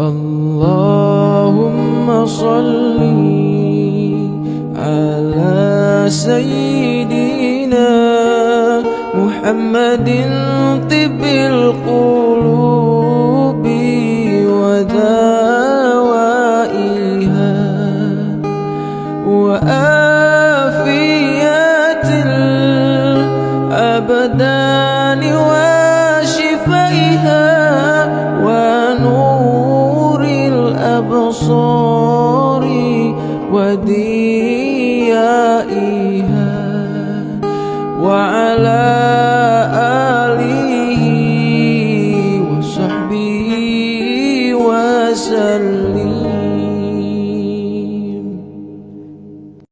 اللهم صل على سيدنا محمد طب القلوب ودوائها وآفيات الأبدان. نصوري وديائها وعلى آله وصحبه وسلم.